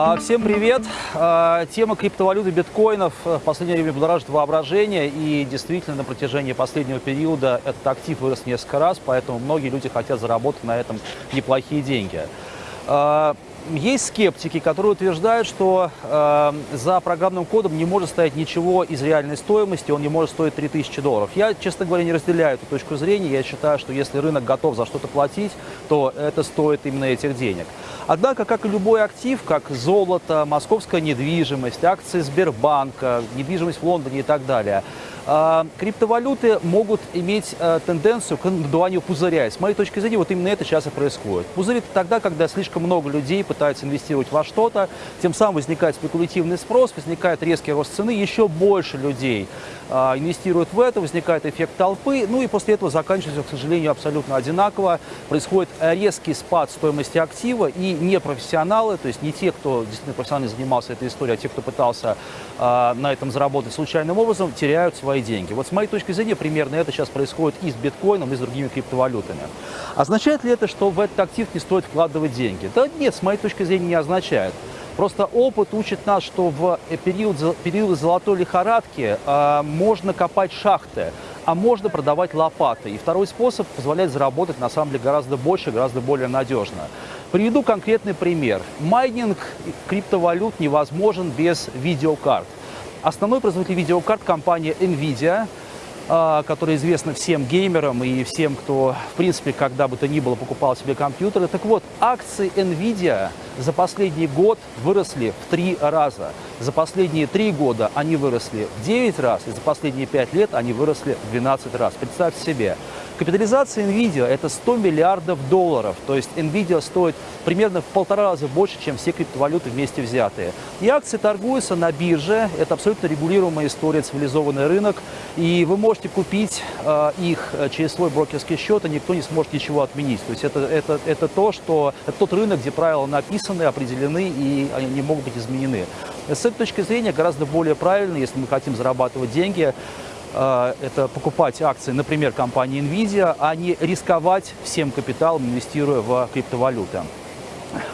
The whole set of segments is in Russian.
А, Всем привет! А, Тема криптовалюты биткоинов в последнее время будоражит воображение и действительно на протяжении последнего периода этот актив вырос несколько раз, поэтому многие люди хотят заработать на этом неплохие деньги. Есть скептики, которые утверждают, что э, за программным кодом не может стоять ничего из реальной стоимости, он не может стоить 3000 долларов. Я, честно говоря, не разделяю эту точку зрения. Я считаю, что если рынок готов за что-то платить, то это стоит именно этих денег. Однако, как и любой актив, как золото, московская недвижимость, акции Сбербанка, недвижимость в Лондоне и так далее, криптовалюты могут иметь э, тенденцию к надуванию пузыря. С моей точки зрения, вот именно это сейчас и происходит. Пузырь – это тогда, когда слишком много людей пытаются инвестировать во что-то, тем самым возникает спекулятивный спрос, возникает резкий рост цены, еще больше людей э, инвестируют в это, возникает эффект толпы, ну и после этого заканчивается, к сожалению, абсолютно одинаково. Происходит резкий спад стоимости актива, и непрофессионалы, то есть не те, кто действительно профессионально занимался этой историей, а те, кто пытался э, на этом заработать случайным образом, теряют свои деньги. Вот с моей точки зрения, примерно это сейчас происходит и с биткоином, и с другими криптовалютами. Означает ли это, что в этот актив не стоит вкладывать деньги? Да нет, с моей точки зрения не означает. Просто опыт учит нас, что в период, период золотой лихорадки э, можно копать шахты, а можно продавать лопаты. И второй способ позволяет заработать на самом деле гораздо больше, гораздо более надежно. Приведу конкретный пример. Майнинг криптовалют невозможен без видеокарт. Основной производитель видеокарт – компания NVIDIA, а, которая известна всем геймерам и всем, кто, в принципе, когда бы то ни было, покупал себе компьютеры. Так вот, акции NVIDIA за последний год выросли в три раза. За последние три года они выросли в 9 раз, и за последние 5 лет они выросли в 12 раз. Представьте себе. Капитализация NVIDIA – это 100 миллиардов долларов, то есть NVIDIA стоит примерно в полтора раза больше, чем все криптовалюты вместе взятые. И акции торгуются на бирже, это абсолютно регулируемая история, цивилизованный рынок, и вы можете купить э, их через свой брокерский счет, и никто не сможет ничего отменить. То есть это, это, это, то, что, это тот рынок, где правила написаны, определены, и они не могут быть изменены. С этой точки зрения гораздо более правильно, если мы хотим зарабатывать деньги, Э, это покупать акции, например, компании NVIDIA, а не рисковать всем капиталом, инвестируя в криптовалюты.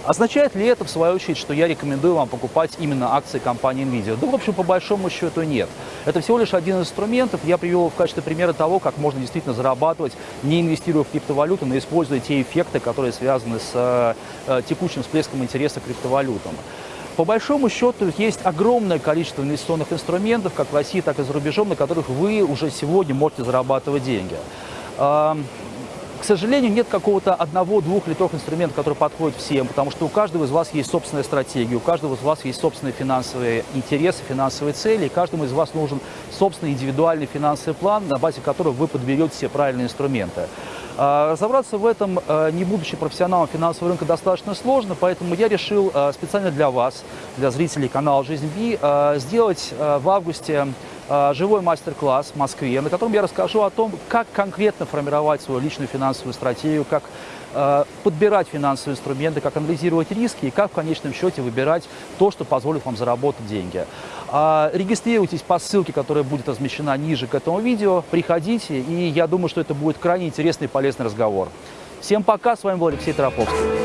Означает ли это, в свою очередь, что я рекомендую вам покупать именно акции компании NVIDIA? Да, в общем, по большому счету нет. Это всего лишь один из инструментов. Я привел в качестве примера того, как можно действительно зарабатывать, не инвестируя в криптовалюту, но используя те эффекты, которые связаны с э, текущим всплеском интереса к криптовалютам. По большому счету есть огромное количество инвестиционных инструментов, как в России, так и за рубежом, на которых вы уже сегодня можете зарабатывать деньги. К сожалению, нет какого-то одного, двух или трех инструментов, которые подходят всем, потому что у каждого из вас есть собственная стратегия, у каждого из вас есть собственные финансовые интересы, финансовые цели, и каждому из вас нужен собственный индивидуальный финансовый план, на базе которого вы подберете все правильные инструменты. А, разобраться в этом, а, не будучи профессионалом финансового рынка, достаточно сложно, поэтому я решил а, специально для вас, для зрителей канала «Жизнь Би», сделать в августе живой мастер-класс в Москве, на котором я расскажу о том, как конкретно формировать свою личную финансовую стратегию, как подбирать финансовые инструменты, как анализировать риски и как в конечном счете выбирать то, что позволит вам заработать деньги. Регистрируйтесь по ссылке, которая будет размещена ниже к этому видео, приходите, и я думаю, что это будет крайне интересный и полезный разговор. Всем пока, с вами был Алексей Троповский.